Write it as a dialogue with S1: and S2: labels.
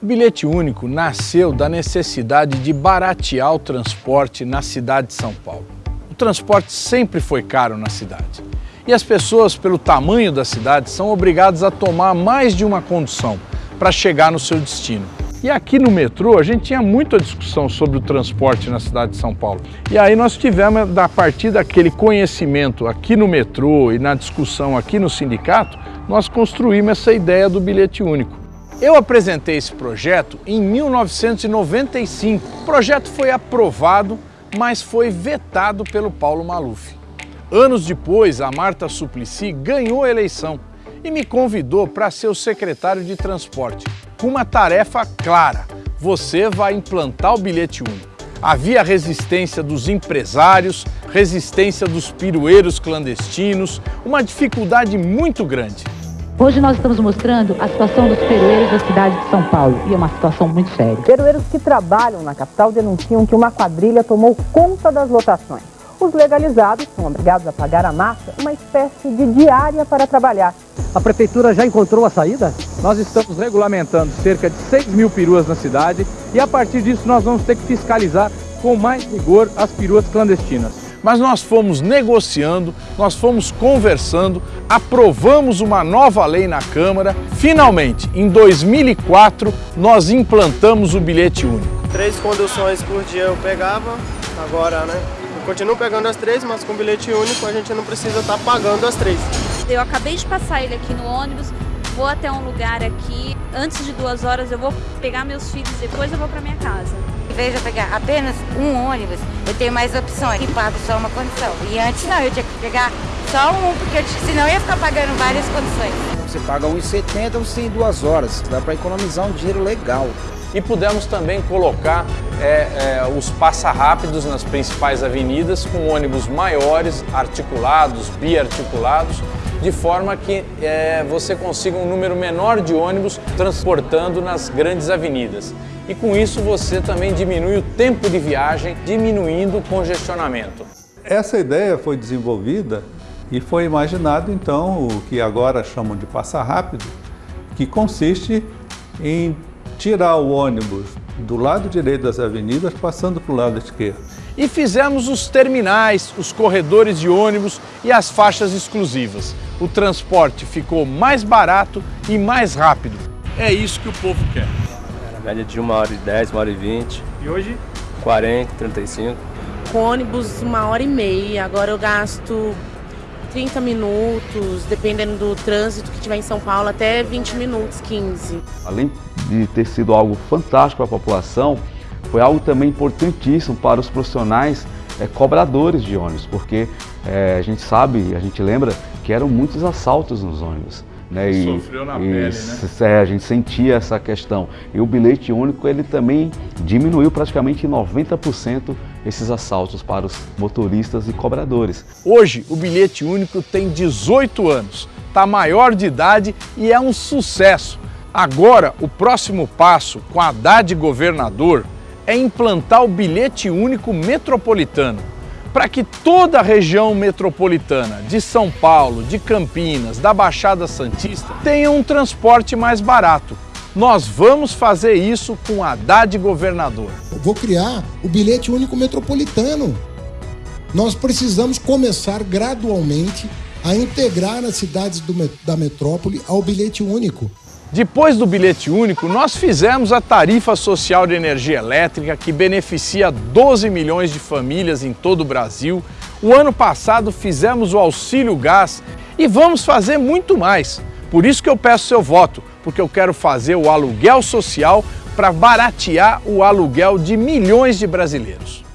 S1: O bilhete único nasceu da necessidade de baratear o transporte na cidade de São Paulo. O transporte sempre foi caro na cidade. E as pessoas, pelo tamanho da cidade, são obrigadas a tomar mais de uma condução para chegar no seu destino. E aqui no metrô a gente tinha muita discussão sobre o transporte na cidade de São Paulo. E aí nós tivemos, a partir daquele conhecimento aqui no metrô e na discussão aqui no sindicato, nós construímos essa ideia do bilhete único. Eu apresentei esse projeto em 1995. O projeto foi aprovado, mas foi vetado pelo Paulo Maluf. Anos depois, a Marta Suplicy ganhou a eleição e me convidou para ser o secretário de transporte, com uma tarefa clara. Você vai implantar o bilhete único. Havia resistência dos empresários, resistência dos pirueiros clandestinos, uma dificuldade muito grande.
S2: Hoje nós estamos mostrando a situação dos perueiros da cidade de São Paulo e é uma situação muito séria.
S3: Perueiros que trabalham na capital denunciam que uma quadrilha tomou conta das lotações. Os legalizados são obrigados a pagar a massa uma espécie de diária para trabalhar.
S4: A prefeitura já encontrou a saída? Nós estamos regulamentando cerca de 6 mil peruas na cidade e a partir disso nós vamos ter que fiscalizar com mais rigor as peruas clandestinas
S1: mas nós fomos negociando, nós fomos conversando, aprovamos uma nova lei na Câmara. Finalmente, em 2004, nós implantamos o bilhete único.
S5: Três conduções por dia eu pegava, agora, né? Eu continuo pegando as três, mas com bilhete único a gente não precisa estar pagando as três.
S6: Eu acabei de passar ele aqui no ônibus, vou até um lugar aqui, antes de duas horas eu vou pegar meus filhos, depois eu vou para minha casa
S7: vez de eu pegar apenas um ônibus, eu tenho mais opções e pago só uma condição. E antes não, eu tinha que pegar só um, porque eu, senão eu ia ficar pagando várias condições.
S8: Você paga 1,70 você em duas horas, dá para economizar um dinheiro legal.
S1: E pudemos também colocar é, é, os passa-rápidos nas principais avenidas com ônibus maiores, articulados, biarticulados, de forma que é, você consiga um número menor de ônibus transportando nas grandes avenidas e com isso você também diminui o tempo de viagem, diminuindo o congestionamento.
S9: Essa ideia foi desenvolvida e foi imaginado então o que agora chamam de passar rápido, que consiste em tirar o ônibus do lado direito das avenidas passando para o lado esquerdo.
S1: E fizemos os terminais, os corredores de ônibus e as faixas exclusivas. O transporte ficou mais barato e mais rápido. É isso que o povo quer
S10: média de 1 hora e 10, 1 hora e 20.
S1: E hoje?
S10: 40, 35.
S11: Com ônibus, uma hora e meia. Agora eu gasto 30 minutos, dependendo do trânsito que tiver em São Paulo, até 20 minutos, 15.
S12: Além de ter sido algo fantástico para a população, foi algo também importantíssimo para os profissionais é, cobradores de ônibus, porque é, a gente sabe, a gente lembra que eram muitos assaltos nos ônibus.
S1: Né? E, Sofreu na e, pele, né?
S12: É, a gente sentia essa questão. E o bilhete único, ele também diminuiu praticamente 90% esses assaltos para os motoristas e cobradores.
S1: Hoje, o bilhete único tem 18 anos, está maior de idade e é um sucesso. Agora, o próximo passo com a Haddad governador é implantar o bilhete único metropolitano para que toda a região metropolitana de São Paulo, de Campinas, da Baixada Santista tenha um transporte mais barato. Nós vamos fazer isso com a Haddad governador.
S13: Eu vou criar o bilhete único metropolitano. Nós precisamos começar gradualmente a integrar as cidades do, da metrópole ao bilhete único.
S1: Depois do bilhete único, nós fizemos a tarifa social de energia elétrica que beneficia 12 milhões de famílias em todo o Brasil. O ano passado fizemos o auxílio gás e vamos fazer muito mais. Por isso que eu peço seu voto, porque eu quero fazer o aluguel social para baratear o aluguel de milhões de brasileiros.